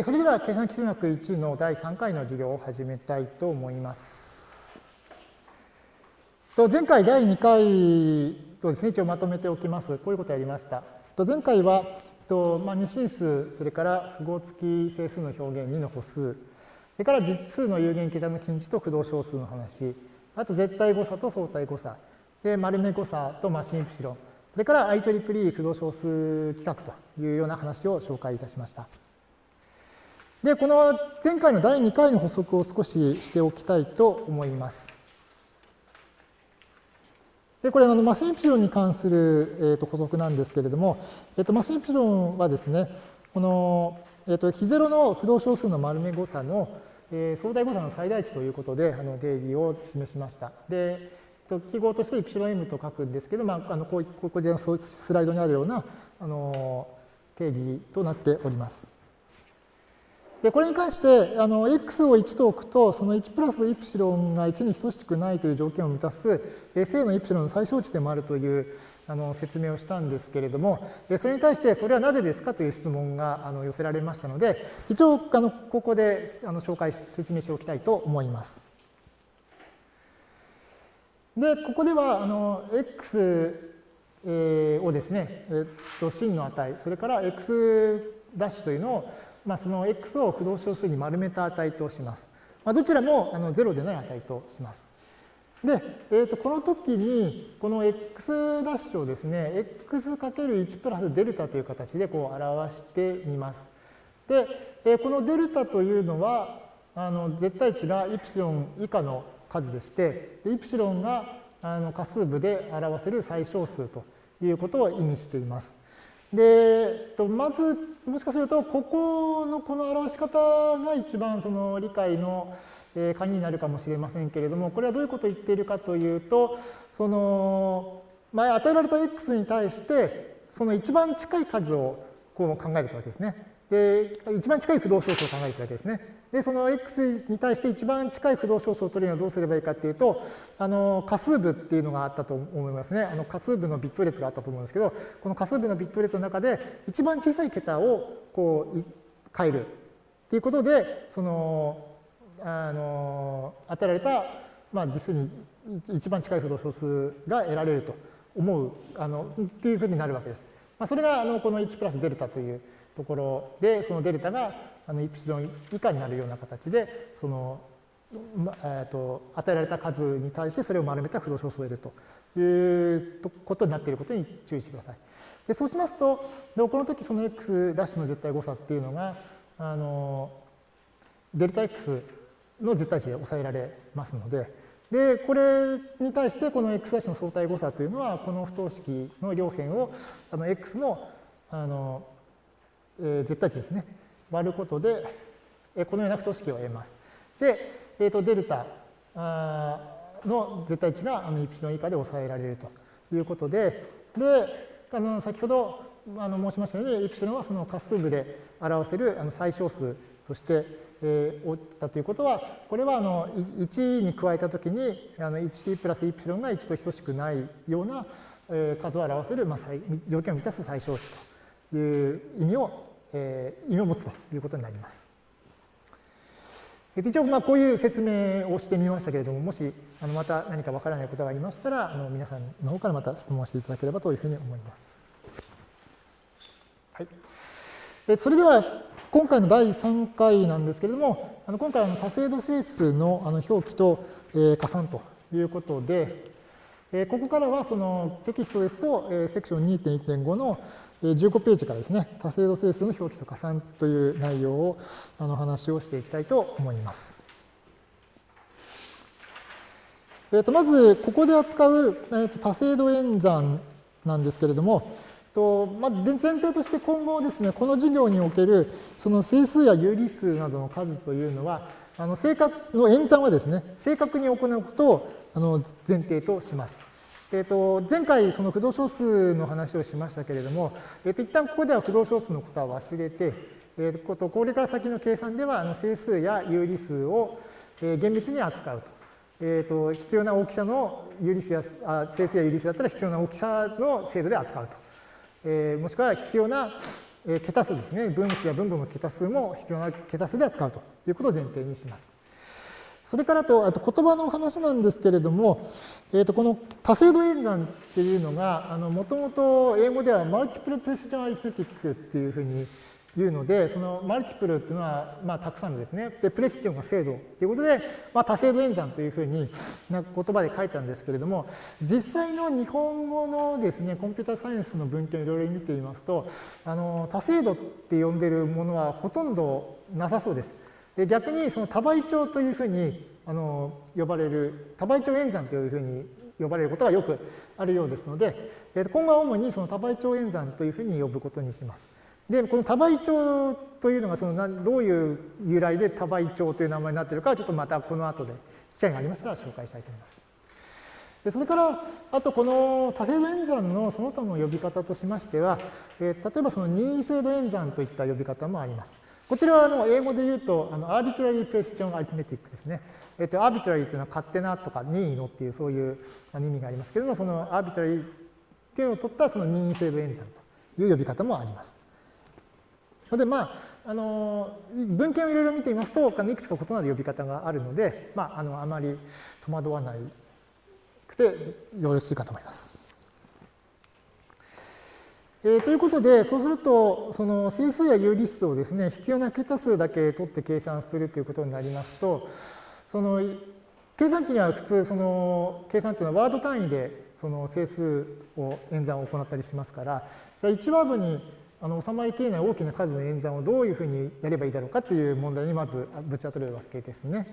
それでは計算基数学1の第3回の授業を始めたいと思います。前回第2回とですね、一応まとめておきます。こういうことをやりました。前回は、まあ、二進数、それから符号付き整数の表現2の歩数、それから実数の有限桁の近似と駆動小数の話、あと絶対誤差と相対誤差、で丸目誤差とマシンイプシロン、それから IEEE 駆動小数規格というような話を紹介いたしました。で、この前回の第2回の補足を少ししておきたいと思います。で、これ、あのマシンイプシロンに関する、えー、と補足なんですけれども、えー、とマシンイプシロンはですね、この、えー、と非ゼロの不動小数の丸目誤差の、えー、相対誤差の最大値ということであの定義を示しました。で、と記号としてイプシロン m と書くんですけど、まあ、あのこうここでスライドにあるようなあの定義となっております。で、これに関して、あの、x を1と置くと、その1プラスイプシロンが1に等しくないという条件を満たす、正のイプシロンの最小値でもあるというあの説明をしたんですけれども、それに対して、それはなぜですかという質問があの寄せられましたので、一応、あのここであの紹介、説明しておきたいと思います。で、ここでは、あの、x をですね、えっと、真の値、それから x' ダッシュというのをまあ、その x を不動小数に丸めた値とします。まあ、どちらもあの0でない値とします。で、えー、とこの時にこの x' ダッシュをですね x×1 プラスデルタという形でこう表してみます。で、えー、このデルタというのはあの絶対値がイプシロン以下の数でしてイプシロンがあの仮数部で表せる最小数ということを意味しています。で、まず、もしかすると、ここのこの表し方が一番その理解の鍵になるかもしれませんけれども、これはどういうことを言っているかというと、その、前与えられた x に対して、その一番近い数をこう考えるとわけですね。で、一番近い不動小数を考えているわけですね。で、その x に対して一番近い不動小数を取るにはどうすればいいかっていうと、あの、仮数部っていうのがあったと思いますね。あの、仮数部のビット列があったと思うんですけど、この仮数部のビット列の中で一番小さい桁をこう変えるっていうことで、その、あの、与えられた、まあ、実に一番近い不動小数が得られると思う、あの、っていうふうになるわけです。まあ、それが、あの、この1プラスデルタというところで、そのデルタがあのイプシロン以下になるような形で、その、えーと、与えられた数に対してそれを丸めた不動小数を得るということになっていることに注意してください。でそうしますと、でこの時その x' の絶対誤差っていうのが、あのデルタ x の絶対値で抑えられますので、で、これに対してこの x' の相対誤差というのは、この不等式の両辺をあの x のあの、えー、絶対値ですね。割ることで、このような不等式を得ます。で、えー、とデルタの絶対値があのイプシロン以下で抑えられるということで、で、あの先ほどあの申しましたように、イプシロンはその仮数部で表せるあの最小数として、えー、ったということは、これはあの1に加えたときに、あの1プラスイプシロンが1と等しくないような、え、数を表せる、まあ、条件を満たす最小値という意味をえ、意味を持つということになります。一応、まあ、こういう説明をしてみましたけれども、もしあのまた何かわからないことがありましたら、あの皆さんの方からまた質問していただければというふうに思います。はい、えそれでは、今回の第3回なんですけれども、あの今回は多精度整数のあの表記と、えー、加算ということで、え、ここからはそのテキストですと、え、セクション2.1.5の15ページからですね、多精度整数の表記と加算という内容をあの話をしていきたいと思います。えー、とまず、ここで扱う、えー、と多精度演算なんですけれども、とまあ、前提として今後ですね、この授業におけるその整数や有理数などの数というのは、あの正確の演算はですね、正確に行うことをあの前提とします。えー、と前回その不動小数の話をしましたけれども、えー、と一旦ここでは不動小数のことは忘れて、えー、とこれから先の計算ではあの整数や有理数を、え、厳密に扱うと。えー、と必要な大きさの有理数やあ整数や有理数だったら必要な大きさの精度で扱うと。えー、もしくは必要な、え桁数ですね、分子や分母の桁数も必要な桁数で扱うということを前提にします。それからと、あと言葉の話なんですけれども、えー、とこの多精度演算っていうのが、もともと英語ではマルチプルプレシジョンアリフメティックっていうふうに言うので、そのマルチプルっていうのは、まあ、たくさんですね。で、プレシジョンが精度ということで、まあ、多精度演算というふうにな言葉で書いたんですけれども、実際の日本語のですね、コンピューターサイエンスの文献をいろいろ見ていますと、あの多精度って呼んでるものはほとんどなさそうです。で逆にその多倍長というふうにあの呼ばれる、多倍長演算というふうに呼ばれることがよくあるようですので、今後は主にその多倍長演算というふうに呼ぶことにします。で、この多倍長というのがそのどういう由来で多倍長という名前になっているかはちょっとまたこの後で機会がありましたら紹介したいと思います。でそれから、あとこの多精度演算のその他の呼び方としましては、えー、例えばその任意精度演算といった呼び方もあります。こちらはあの英語で言うと、あのアービトラリープレシジョンアリティメティックですね。えっ、ー、と、アービトラリーというのは勝手なとか任意のっていうそういう意味がありますけれども、そのアービトラリーっていうのを取ったその任意精度演算という呼び方もあります。ので、まあ、あの文献をいろいろ見てみますと、いくつか異なる呼び方があるので、まあ、あのあまり戸惑わないくてよろしいかと思います。えー、ということで、そうすると、その整数や有理数をですね、必要な桁数だけ取って計算するということになりますと、その計算機には普通、その計算というのはワード単位でその整数を演算を行ったりしますから、1ワードにあの収まりきれない大きな数の演算をどういうふうにやればいいだろうかっていう問題にまずぶち当たるわけですね。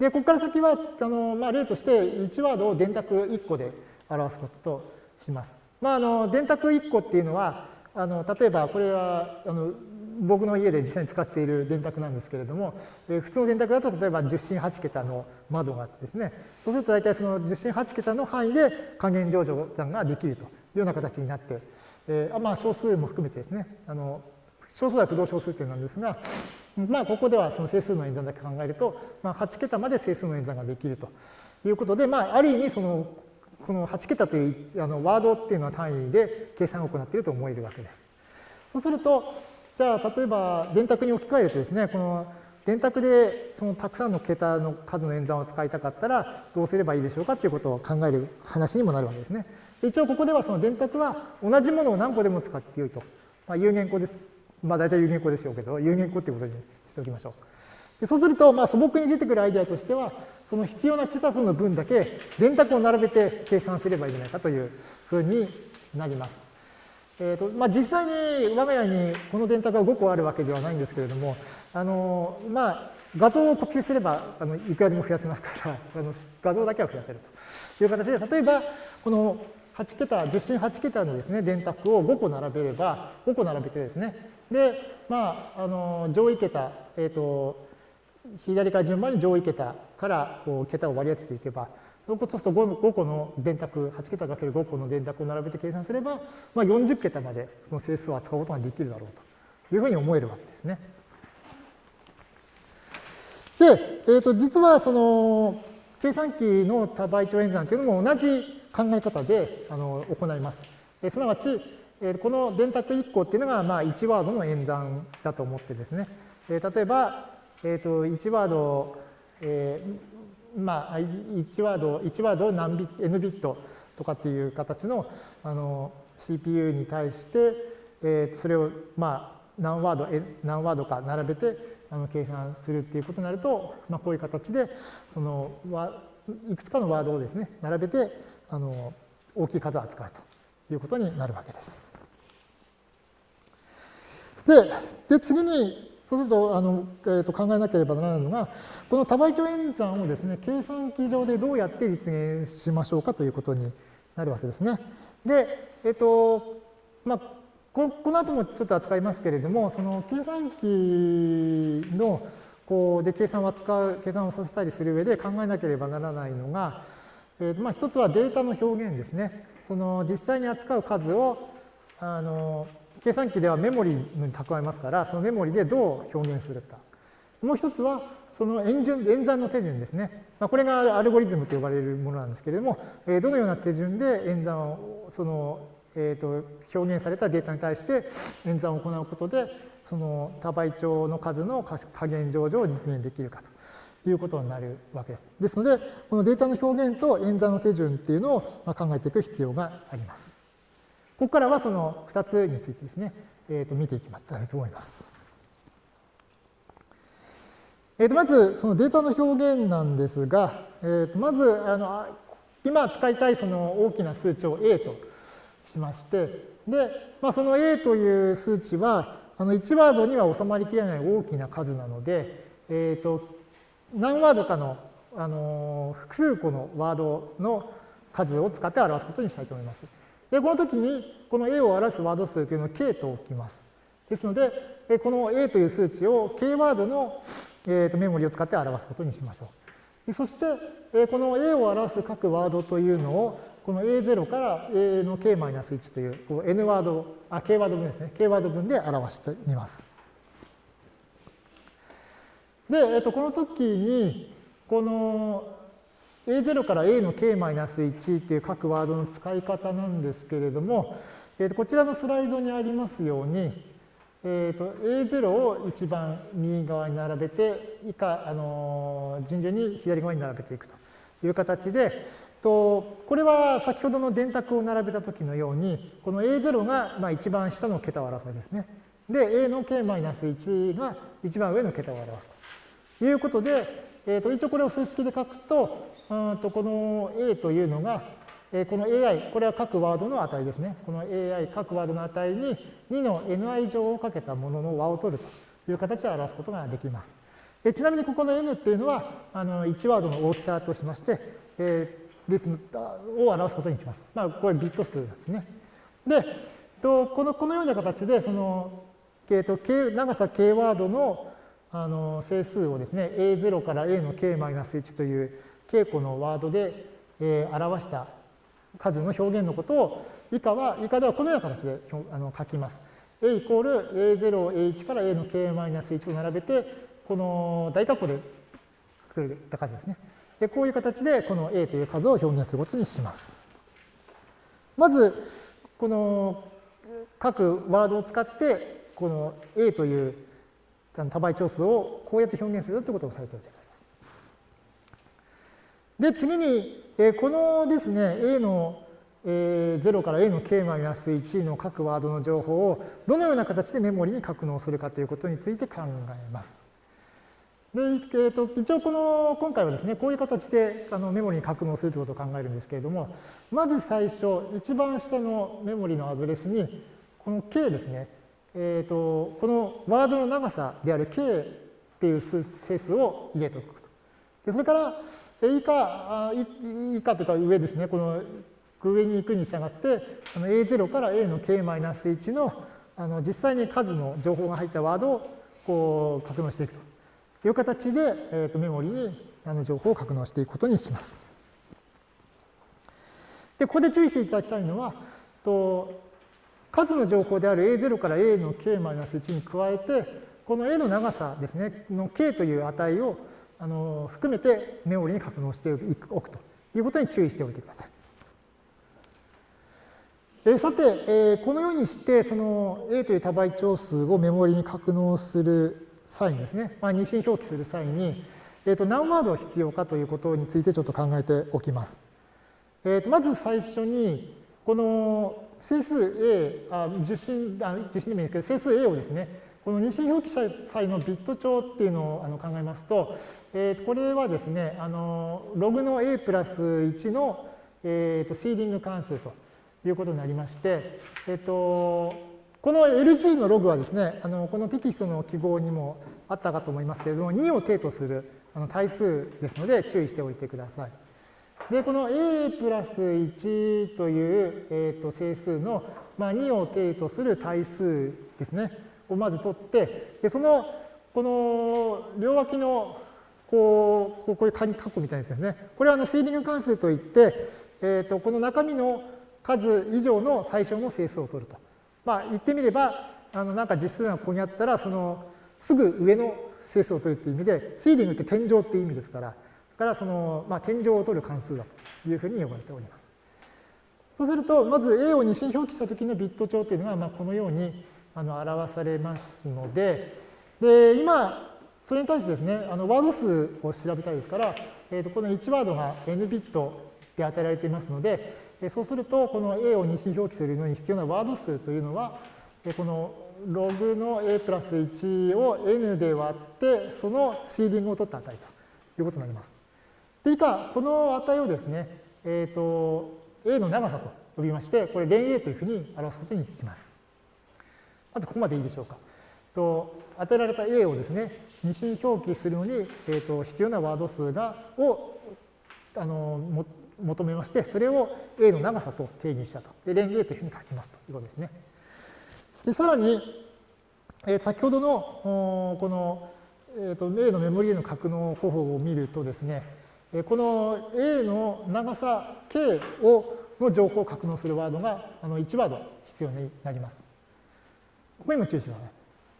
で、ここから先は、あのまあ、例として1ワードを電卓1個で表すこととします。まあ、あの電卓1個っていうのは、あの例えばこれはあの僕の家で実際に使っている電卓なんですけれども、え普通の電卓だと例えば10進8桁の窓があってですね、そうすると大体その10進8桁の範囲で還元上場算ができるとような形になってえー、まあ小数も含めてですね、あの小数は不動小数点なんですが、まあここではその整数の演算だけ考えると、まあ、8桁まで整数の演算ができるということで、まあある意味そのこの8桁というあのワードっていうのは単位で計算を行っていると思えるわけです。そうすると、じゃあ例えば電卓に置き換えるとですね、この電卓でそのたくさんの桁の数の演算を使いたかったらどうすればいいでしょうかっていうことを考える話にもなるわけですね。一応ここではその電卓は同じものを何個でも使ってよいと。まあ、有限個です。まあ大体有限個でしょうけど、有限個っていうことにしておきましょう。でそうすると、まあ、素朴に出てくるアイデアとしては、その必要な桁数の分だけ電卓を並べて計算すればいいんじゃないかというふうになります。えーとまあ、実際に我が家にこの電卓が5個あるわけではないんですけれども、あのまあ、画像を呼吸すればあのいくらでも増やせますからあの画像だけは増やせるという形で例えばこの8桁、10進8桁のですね、電卓を5個並べれば、5個並べてですね、で、まあ、あの、上位桁、えっ、ー、と、左から順番に上位桁からこう桁を割り当てていけば、そうすると 5, 5個の電卓、8桁かける5個の電卓を並べて計算すれば、まあ、40桁までその整数を扱うことができるだろうというふうに思えるわけですね。で、えー、と実はその計算機の多倍長演算というのも同じ考え方であの行います。えすなわち、えこの電卓1個っていうのが、まあ、1ワードの演算だと思ってですね、え例えば、えー、と1ワード、えー、まあ、1ワード、1ワードを何ビ n ビットとかっていう形のあの CPU に対して、えー、それを、まあ、何ワード、何ワードか並べてあの計算するっていうことになると、まあ、こういう形でそのいくつかのワードをですね並べてあの大きい数を扱うということになるわけです。で、で次に、そうするとあの、えー、と考えなければならないのが、この多倍長演算をですね、計算機上でどうやって実現しましょうかということになるわけですね。で、えっ、ー、と、まあ、ここの後もちょっと扱いますけれども、その計算機のこうで計算を扱う、計算をさせたりする上で考えなければならないのが、えー、まあ一つはデータの表現ですね。その実際に扱う数をあの計算機ではメモリに蓄えますから、そのメモリでどう表現するか。もう一つはその演順演算の手順ですね。まあ、これがアルゴリズムと呼ばれるものなんですけれども、えー、どのような手順で演算をそのえー、と表現されたデータに対して演算を行うことでその多倍長の数の加減上場を実現できるかとということになるわけです。ですのでこのデータの表現と演算の手順っていうのを考えていく必要があります。ここからはその2つについてですね、えー、と見ていきたいと思います。えー、とまずそのデータの表現なんですが、えー、とまずあの今使いたいその大きな数値を A としまして、で、まあ、その A という数値は、あの1ワードには収まりきれない大きな数なので、えーと、何ワードかの、あの複数個のワードの数を使って表すことにしたいと思います。で、この時にこの A を表すワード数というのを K と置きます。ですので、この A という数値を K ワードの、えー、とメモリを使って表すことにしましょう。そして、この A を表す各ワードというのをこの A0 から A の K-1 というこう N ワード、あ、K ワード分ですね。K ワード分で表してみます。で、えっと、この時に、この A0 から A の K-1 っていう各ワードの使い方なんですけれども、えっと、こちらのスライドにありますように、えっと、A0 を一番右側に並べて、以下、あの順々に左側に並べていくという形で、とこれは先ほどの電卓を並べた時のように、この A0 がまあ一番下の桁を表すですね。で、A の K-1 が一番上の桁を表すということで、えー、と一応これを数式で書くと、うんとこの A というのが、えこの AI、これは各ワードの値ですね。この AI、各ワードの値に2の ni 乗をかけたものの和を取るという形で表すことができます。えちなみにここの n っていうのはあの1ワードの大きさとしまして、えーですを表すことにします。まあ、これビット数ですね。で、とこのこのような形で、その、えー、と長さ k ワードのあの整数をですね、a0 から a の k-1 という稽古のワードで、えー、表した数の表現のことを以下は、以下ではこのような形であの書きます。a イコール a0、a1 から a の k-1 と並べて、この大括弧で書くれた数ですね。で、こういう形でこの a という数を表現することにします。まず、この各ワードを使って、この a という多倍長数をこうやって表現するということを押さえておいてください。で、次に、えこのですね、a のえ0から a の K マイナス1の各ワードの情報をどのような形でメモリに格納するかということについて考えます。で、えーと、一応この今回はですねこういう形であのメモリに格納するということを考えるんですけれどもまず最初一番下のメモリのアドレスにこの k ですね、えーと、このワードの長さである k っていう整数を入れておくと。でそれから以下以下というか上ですねこの上に行くに従ってあの A0 から A の k-1 のあの実際に数の情報が入ったワードをこう格納していくと。という形で、えー、とメモリにあの情報を格納していくことにします。で、ここで注意していただきたいのは、と数の情報である A0 から A の K-1 に加えて、この A の長さですね、の K という値をあの含めてメモリに格納しておくということに注意しておいてください。えさて、えこのようにして、その A という多倍長数をメモリに格納する際にですね、まあ、二進表記する際に、えー、と何ワード必要かということについてちょっと考えておきます。えー、とまず最初に、この整数 A、あ受信あ受信でもいいんですけど、整数 A をですね、この二進表記際のビット帳っていうのをあの考えますと、えー、これはですね、あのログの A プラス1の、えー、とシーディング関数ということになりまして、えっ、ー、とこの LG のログはですね、あのこのテキストの記号にもあったかと思いますけれども、2を定とするあの対数ですので注意しておいてください。で、この a プラス1という、えー、と整数の、まあ、2を定とする対数ですね、をまず取って、でそのこの両脇のこうこういうカッコみたいなやつですね。これはあのシーリング関数といって、えー、とこの中身の数以上の最小の整数を取ると。まあ、言ってみれば、あのなんか実数がここにあったら、そのすぐ上の整数を取るっていう意味で、シーリングって天井っていう意味ですから、からその、まあ、天井を取る関数だというふうに呼ばれております。そうすると、まず A を二進表記したときのビット帳というのが、まあ、このようにあの表されますので、で今、それに対してですね、あのワード数を調べたいですから、えー、とこの1ワードが n ビットで与えられていますので、そうすると、この A を二進表記するのに必要なワード数というのは、このログの A プラス1を n で割って、そのシーディングを取った値ということになります。で、以下、この値をですね、えっ、ー、と、A の長さと呼びまして、これ、連 A というふうに表すことにします。まずここまでいいでしょうか。と与えられた A をですね、二進表記するのに、えーと、必要なワード数がをあのも求めまして、それを A の長さと定義したと。で、連 A というふうに書きますということですね。で、さらに、えー、先ほどのこの、えーと、A のメモリへの格納方法を見るとですね、この A の長さ K をの情報を格納するワードがあの1ワード必要になります。ここにも注意してください。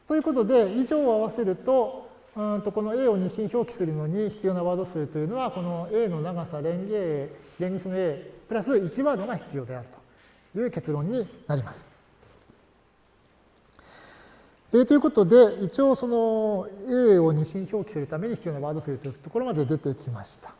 ということで、以上を合わせると、うんとこの A を二進表記するのに必要なワード数というのは、この A の長さ連 A、連立の A プラス1ワードが必要であるという結論になります。えー、ということで、一応その A を二進表記するために必要なワード数というところまで出てきました。